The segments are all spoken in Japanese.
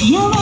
Cielo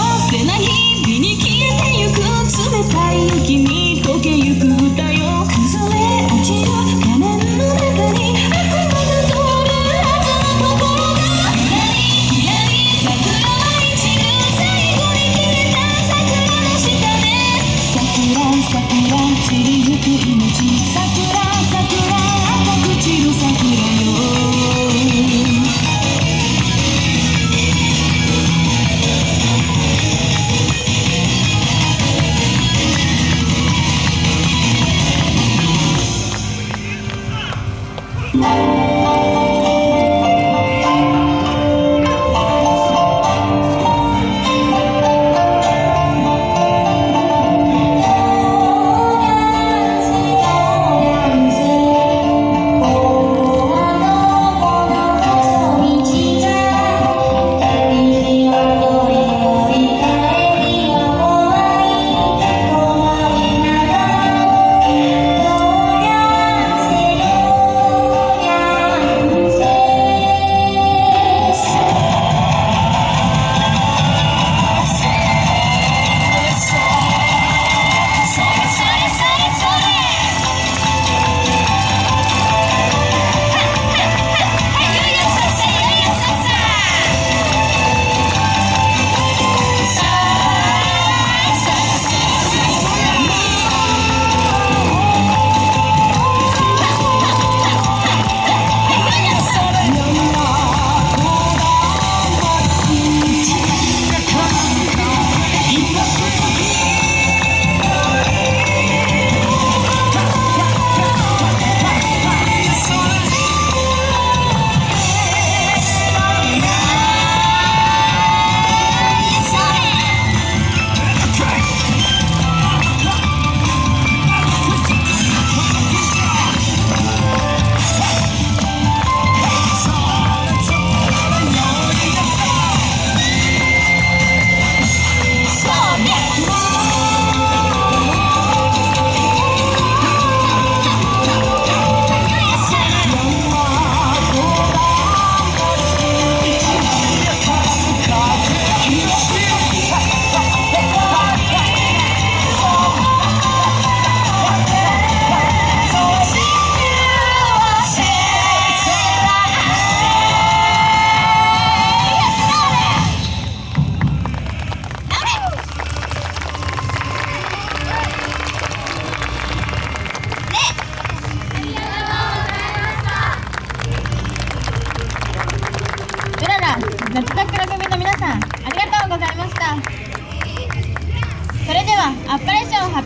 夏桜組の皆さんありがとうございました。それではアップレーション発